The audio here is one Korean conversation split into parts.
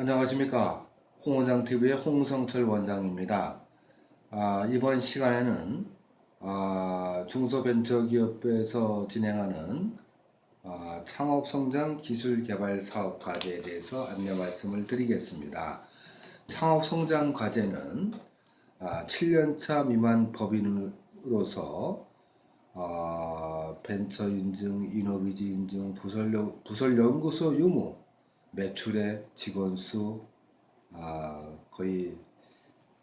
안녕하십니까. 홍원장TV의 홍성철 원장입니다. 아, 이번 시간에는 아, 중소벤처기업에서 진행하는 아, 창업성장 기술개발 사업 과제에 대해서 안내 말씀을 드리겠습니다. 창업성장 과제는 아, 7년차 미만 법인으로서 아, 벤처 인증, 이노비즈 인증, 부설, 부설 연구소 유무, 매출의 직원 수 아, 거의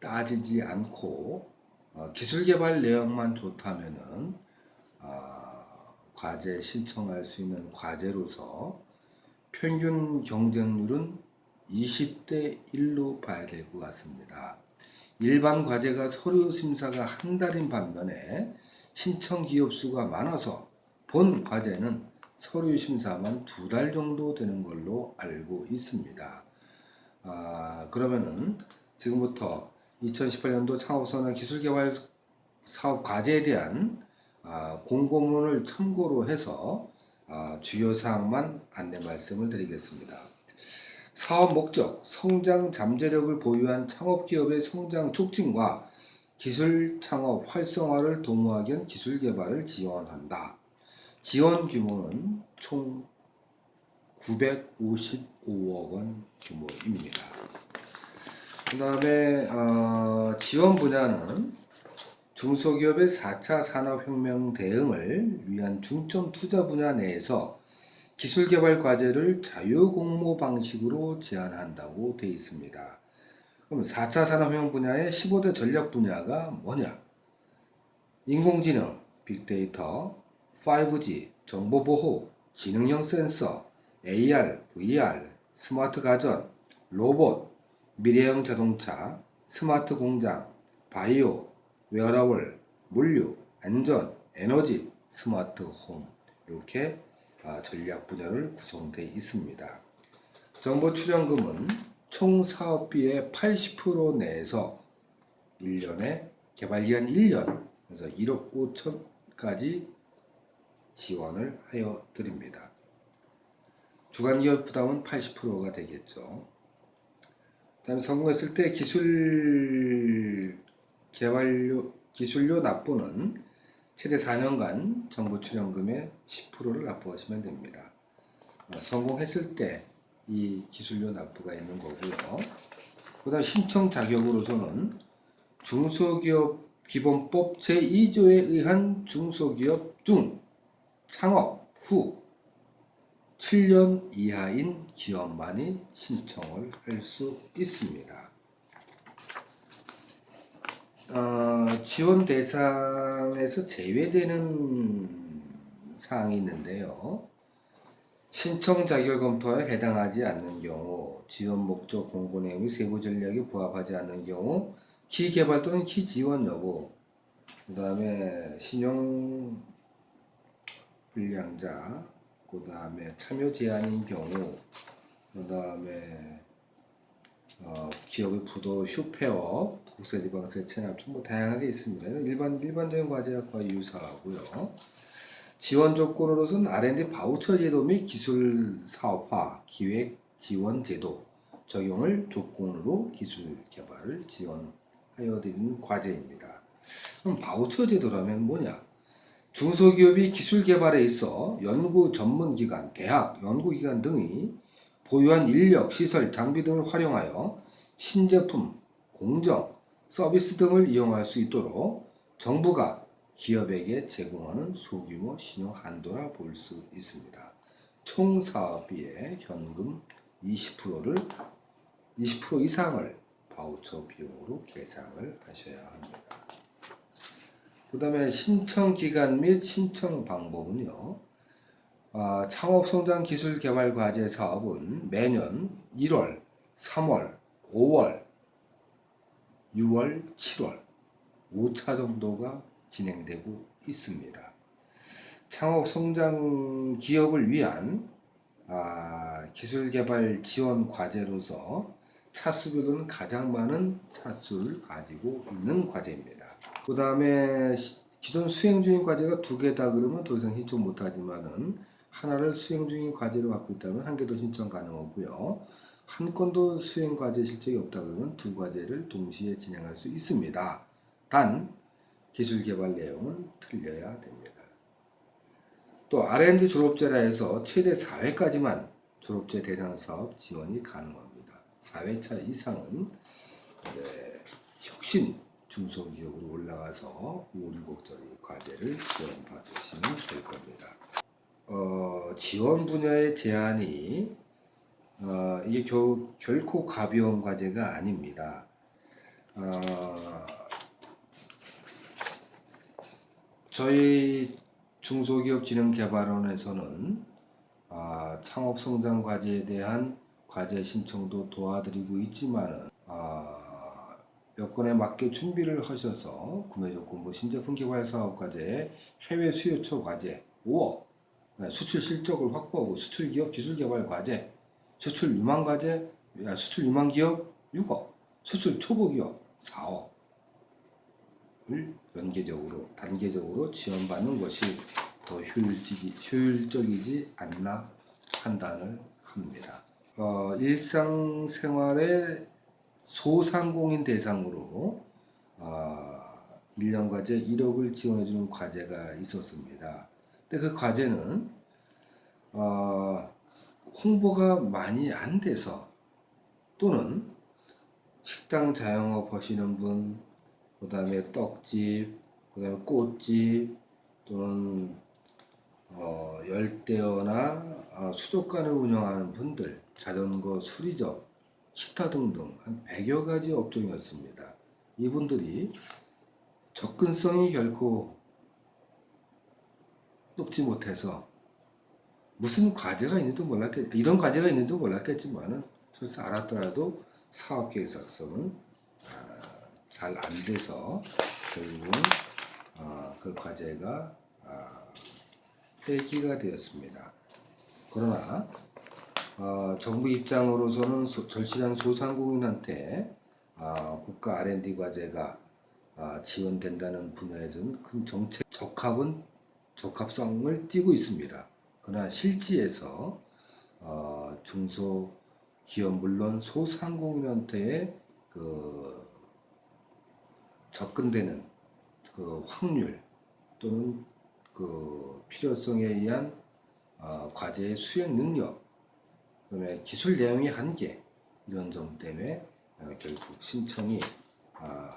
따지지 않고 어, 기술 개발 내용만 좋다면은 아, 과제 신청할 수 있는 과제로서 평균 경쟁률은 20대 1로 봐야 될 것 같습니다. 일반 과제가 서류 심사가 한 달인 반면에 신청 기업 수가 많아서 본 과제는 서류 심사만 두 달 정도 되는 걸로 알고 있습니다. 아, 그러면은 지금부터 2018년도 창업선언 기술개발 사업 과제에 대한 아, 공고문을 참고로 해서 아, 주요 사항만 안내 말씀을 드리겠습니다. 사업 목적, 성장 잠재력을 보유한 창업기업의 성장 촉진과 기술 창업 활성화를 도모하기 위한 기술 개발을 지원한다. 지원 규모는 총 955억 원 규모입니다. 그 다음에 어, 지원 분야는 중소기업의 4차 산업혁명 대응을 위한 중점 투자 분야 내에서 기술개발 과제를 자유공모 방식으로 제안한다고 되어 있습니다. 그럼 4차 산업혁명 분야의 15대 전략 분야가 뭐냐? 인공지능, 빅데이터, 5G, 정보보호, 지능형 센서, AR, VR, 스마트 가전, 로봇, 미래형 자동차, 스마트 공장, 바이오, 웨어러블, 물류, 안전, 에너지, 스마트 홈 이렇게 아, 전략 분야를 구성되어 있습니다. 정보 출연금은 총 사업비의 80% 내에서 1년에 개발기간 1년 그래서 1억 5천까지 지원을 하여 드립니다. 주간기업 부담은 80%가 되겠죠. 다음 성공했을 때 기술 개발료 기술료 납부는 최대 4년간 정부 출연금의 10%를 납부하시면 됩니다. 어, 성공했을 때 이 기술료 납부가 있는 거고요. 그 다음 신청 자격으로서는 중소기업 기본법 제2조에 의한 중소기업 중 창업 후 7년 이하인 기업만이 신청을 할 수 있습니다. 어, 지원 대상에서 제외되는 사항이 있는데요. 신청 자격 검토에 해당하지 않는 경우, 지원 목적 공고 내용이 세부 전략에 부합하지 않는 경우, 키 개발 또는 키 지원 여부, 그 다음에 신용 불량자, 그 다음에 참여 제한인 경우, 그 다음에 어, 기업의 부도 휴폐업, 국세지방세 체납 뭐 다양하게 있습니다. 일반 일반적인 과제와 거의 유사하고요. 지원 조건으로서는 R&D 바우처 제도 및 기술 사업화 기획 지원 제도 적용을 조건으로 기술 개발을 지원하여 드리는 과제입니다. 그럼 바우처 제도라면 뭐냐? 중소기업이 기술 개발에 있어 연구 전문기관, 대학, 연구기관 등이 보유한 인력, 시설, 장비 등을 활용하여 신제품, 공정, 서비스 등을 이용할 수 있도록 정부가 기업에게 제공하는 소규모 신용 한도라 볼 수 있습니다. 총 사업비의 현금 20%를 20% 이상을 바우처 비용으로 계상을 하셔야 합니다. 그 다음에 신청 기간 및 신청 방법은요. 아, 창업성장기술개발과제 사업은 매년 1월, 3월, 5월, 6월, 7월 5차 정도가 진행되고 있습니다. 창업성장 기업을 위한 아, 기술개발 지원 과제로서 차수별로는 가장 많은 차수를 가지고 있는 과제입니다. 그 다음에 기존 수행 중인 과제가 두 개 다 그러면 더 이상 신청 못하지만은 하나를 수행 중인 과제로 갖고 있다면 한개더 신청 가능하고요. 한 건도 수행 과제 실적이 없다 그러면 두 과제를 동시에 진행할 수 있습니다. 단 기술 개발 내용은 틀려야 됩니다. 또 R&D 졸업제라 해서 최대 4회까지만 졸업제 대상 사업 지원이 가능합니다. 4회차 이상은 이제 혁신 중소기업으로 올라가서 5, 6억짜리 과제를 지원받으시면 될 겁니다. 어, 지원 분야의 제한이 어, 이게 겨, 결코 가벼운 과제가 아닙니다. 어, 저희 중소기업진흥개발원에서는 아, 창업성장 과제에 대한 과제 신청도 도와드리고 있지만은 아, 여건에 맞게 준비를 하셔서 구매조건부 신제품 개발 사업 과제, 해외 수요처 과제 5억, 네, 수출 실적을 확보하고 수출 기업 기술 개발 과제, 수출 유망 과제, 야, 수출 유망 기업 6억, 수출 초보 기업 4억. 을 연계적으로 단계적으로 지원받는 것이 더 효율적이, 효율적이지 않나 판단을 합니다. 어, 일상생활의 소상공인 대상으로 어, 1년 과제 1억을 지원해주는 과제가 있었습니다. 근데 그 과제는 어, 홍보가 많이 안 돼서 또는 식당 자영업 하시는 분, 그 다음에 떡집, 그 다음에 꽃집, 또는 어, 열대어나 어, 수족관을 운영하는 분들, 자전거 수리점, 기타 등등 한 100여 가지 업종이었습니다. 이분들이 접근성이 결코 높지 못해서 무슨 과제가 있는지도 몰랐겠 이런 과제가 있는지도 몰랐겠지만은 설사 알았더라도 사업 계획 작성은 아, 잘안 돼서 결국은 어, 그 과제가 아, 폐기가 되었습니다. 그러나 어, 정부 입장으로서는 소, 절실한 소상공인한테 어, 국가 R&D 과제가 어, 지원된다는 분야에서는 큰 정책 적합은 적합성을 띠고 있습니다. 그러나 실지에서 어, 중소기업 물론 소상공인한테의 그 접근되는 그 확률 또는 그 필요성에 의한 어, 과제의 수행 능력, 그다음에 기술 내용의 한계 이런 점 때문에 어, 결국 신청이 어,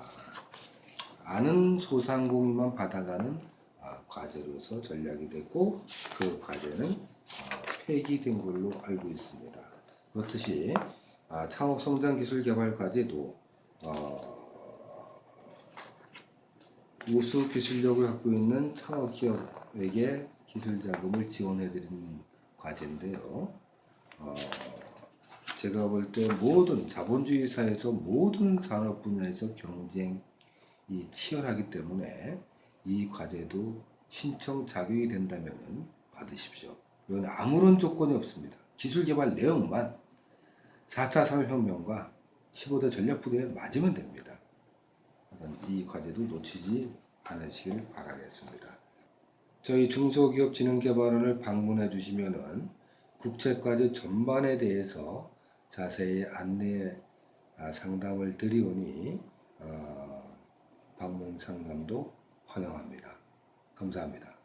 아는 소상공인만 받아가는 어, 과제로서 전략이 되고 그 과제는 어, 폐기된 걸로 알고 있습니다. 그렇듯이 아, 창업성장기술개발 과제도 어, 우수 기술력을 갖고 있는 창업기업에게 기술 자금을 지원해드리는 과제인데요. 어, 제가 볼 때 모든 자본주의 사회에서 모든 산업 분야에서 경쟁이 치열하기 때문에 이 과제도 신청 자격이 된다면 받으십시오. 이건 아무런 조건이 없습니다. 기술 개발 내용만 4차 산업혁명과 15대 전략부대에 맞으면 됩니다. 이 과제도 놓치지 않으시길 바라겠습니다. 저희 중소기업진흥개발원을 방문해 주시면은 국책과제 전반에 대해서 자세히 안내 아, 상담을 드리오니 어, 방문 상담도 환영합니다. 감사합니다.